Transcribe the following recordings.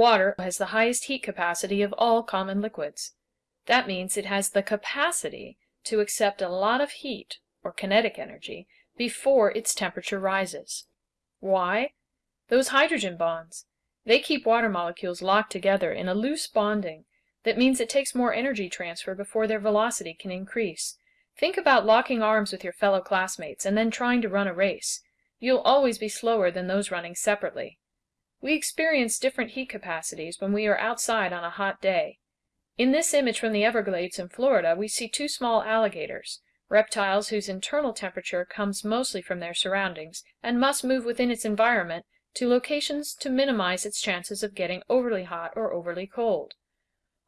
Water has the highest heat capacity of all common liquids. That means it has the capacity to accept a lot of heat, or kinetic energy, before its temperature rises. Why? Those hydrogen bonds. They keep water molecules locked together in a loose bonding that means it takes more energy transfer before their velocity can increase. Think about locking arms with your fellow classmates and then trying to run a race. You'll always be slower than those running separately. We experience different heat capacities when we are outside on a hot day. In this image from the Everglades in Florida we see two small alligators, reptiles whose internal temperature comes mostly from their surroundings and must move within its environment to locations to minimize its chances of getting overly hot or overly cold.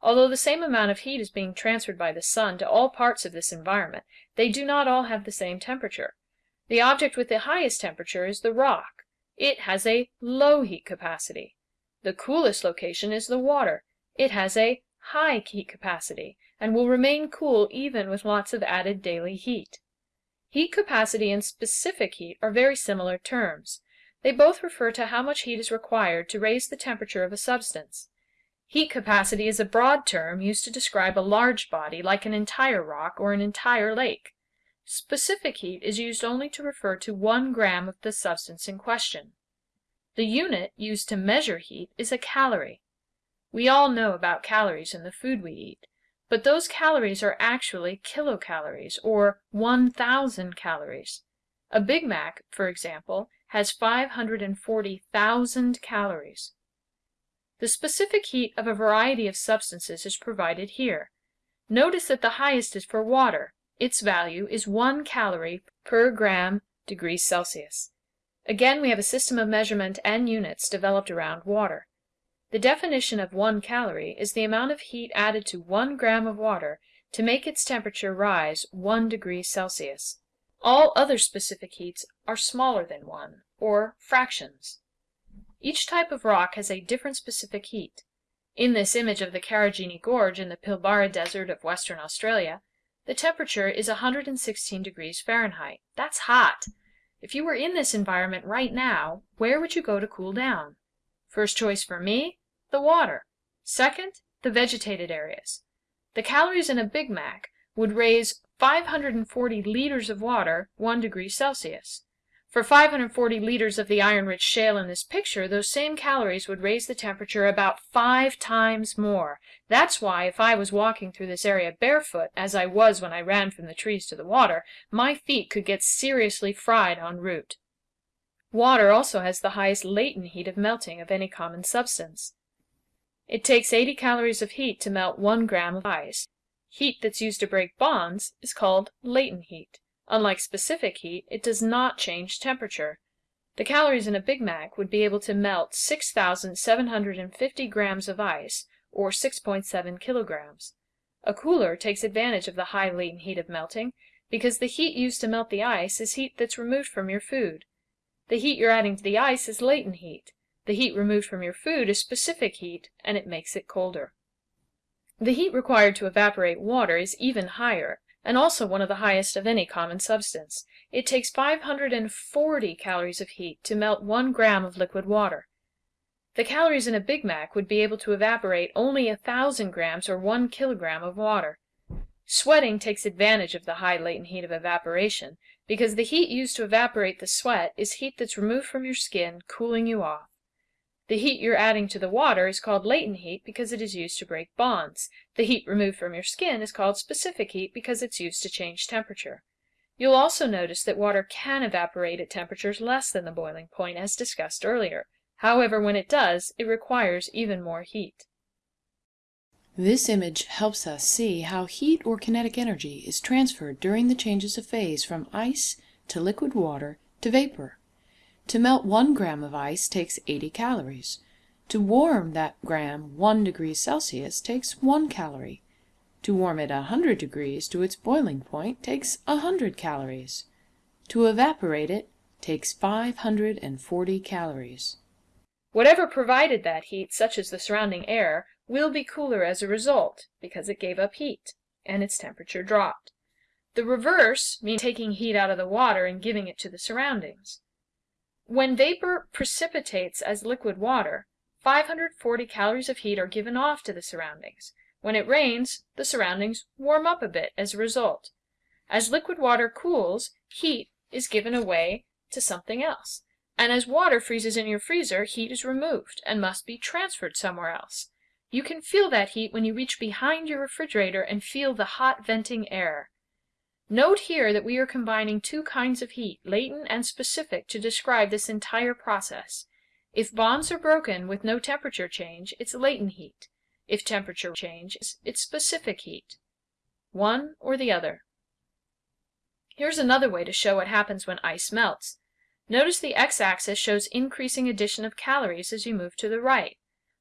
Although the same amount of heat is being transferred by the sun to all parts of this environment, they do not all have the same temperature. The object with the highest temperature is the rock. It has a low heat capacity. The coolest location is the water. It has a high heat capacity, and will remain cool even with lots of added daily heat. Heat capacity and specific heat are very similar terms. They both refer to how much heat is required to raise the temperature of a substance. Heat capacity is a broad term used to describe a large body like an entire rock or an entire lake. Specific heat is used only to refer to one gram of the substance in question. The unit used to measure heat is a calorie. We all know about calories in the food we eat, but those calories are actually kilocalories, or 1,000 calories. A Big Mac, for example, has 540,000 calories. The specific heat of a variety of substances is provided here. Notice that the highest is for water. Its value is 1 calorie per gram degrees Celsius. Again we have a system of measurement and units developed around water. The definition of 1 calorie is the amount of heat added to 1 gram of water to make its temperature rise 1 degree Celsius. All other specific heats are smaller than 1, or fractions. Each type of rock has a different specific heat. In this image of the Karijini Gorge in the Pilbara Desert of Western Australia, the temperature is 116 degrees Fahrenheit. That's hot! If you were in this environment right now, where would you go to cool down? First choice for me, the water. Second, the vegetated areas. The calories in a Big Mac would raise 540 liters of water 1 degree Celsius. For 540 liters of the iron-rich shale in this picture, those same calories would raise the temperature about five times more. That's why if I was walking through this area barefoot, as I was when I ran from the trees to the water, my feet could get seriously fried en route. Water also has the highest latent heat of melting of any common substance. It takes 80 calories of heat to melt 1 gram of ice. Heat that's used to break bonds is called latent heat. Unlike specific heat, it does not change temperature. The calories in a Big Mac would be able to melt 6,750 grams of ice, or 6.7 kilograms. A cooler takes advantage of the high latent heat of melting, because the heat used to melt the ice is heat that's removed from your food. The heat you're adding to the ice is latent heat. The heat removed from your food is specific heat, and it makes it colder. The heat required to evaporate water is even higher, and also one of the highest of any common substance. It takes 540 calories of heat to melt 1 gram of liquid water. The calories in a Big Mac would be able to evaporate only a thousand grams or 1 kilogram of water. Sweating takes advantage of the high latent heat of evaporation, because the heat used to evaporate the sweat is heat that's removed from your skin, cooling you off. The heat you're adding to the water is called latent heat because it is used to break bonds. The heat removed from your skin is called specific heat because it's used to change temperature. You'll also notice that water can evaporate at temperatures less than the boiling point as discussed earlier. However, when it does, it requires even more heat. This image helps us see how heat or kinetic energy is transferred during the changes of phase from ice to liquid water to vapor. To melt 1 gram of ice takes 80 calories. To warm that gram 1 degree Celsius takes 1 calorie. To warm it 100 degrees to its boiling point takes 100 calories. To evaporate it takes 540 calories. Whatever provided that heat, such as the surrounding air, will be cooler as a result, because it gave up heat, and its temperature dropped. The reverse means taking heat out of the water and giving it to the surroundings. When vapor precipitates as liquid water, 540 calories of heat are given off to the surroundings. When it rains, the surroundings warm up a bit as a result. As liquid water cools, heat is given away to something else. And as water freezes in your freezer, heat is removed and must be transferred somewhere else. You can feel that heat when you reach behind your refrigerator and feel the hot venting air. Note here that we are combining two kinds of heat, latent and specific, to describe this entire process. If bonds are broken with no temperature change, it's latent heat. If temperature change, it's specific heat. One or the other. Here's another way to show what happens when ice melts. Notice the x-axis shows increasing addition of calories as you move to the right.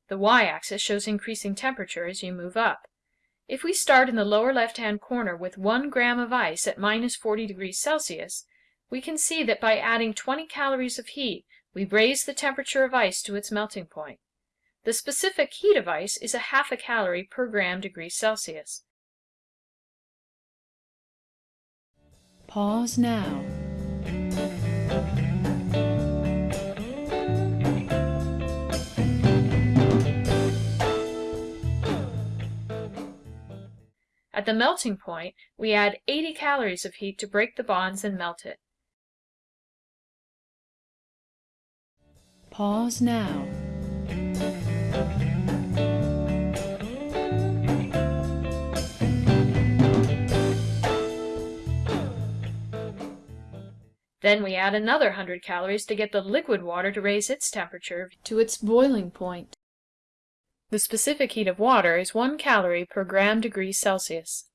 The y-axis shows increasing temperature as you move up. If we start in the lower left-hand corner with 1 gram of ice at minus 40 degrees Celsius, we can see that by adding 20 calories of heat, we raise the temperature of ice to its melting point. The specific heat of ice is a half a calorie per gram degree Celsius. Pause now. At the melting point, we add 80 calories of heat to break the bonds and melt it. Pause now. Then we add another 100 calories to get the liquid water to raise its temperature to its boiling point. The specific heat of water is 1 calorie per gram degree Celsius.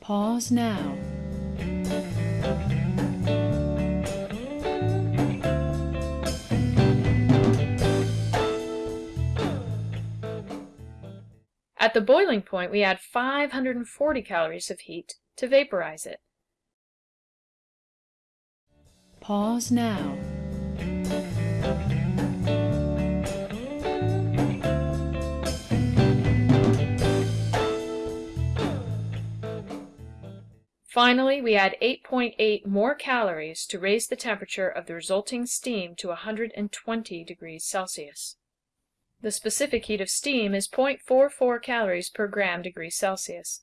Pause now. At the boiling point, we add 540 calories of heat to vaporize it. Pause now. Finally, we add 8.8 more calories to raise the temperature of the resulting steam to 120 degrees Celsius. The specific heat of steam is 0.44 calories per gram degree Celsius.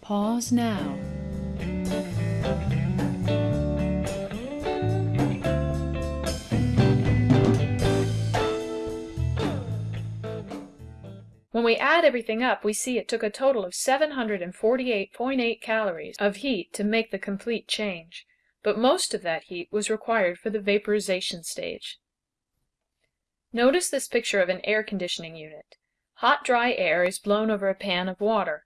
Pause now. We add everything up, we see it took a total of 748.8 calories of heat to make the complete change, but most of that heat was required for the vaporization stage. Notice this picture of an air conditioning unit. Hot dry air is blown over a pan of water.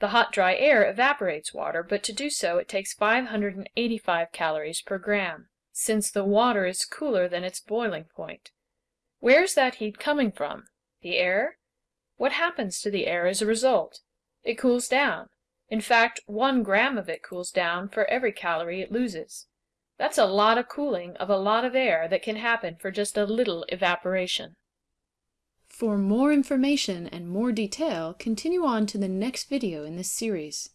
The hot dry air evaporates water, but to do so it takes 585 calories per gram, since the water is cooler than its boiling point. Where's that heat coming from? The air? What happens to the air as a result? It cools down. In fact, one gram of it cools down for every calorie it loses. That's a lot of cooling of a lot of air that can happen for just a little evaporation. For more information and more detail, continue on to the next video in this series.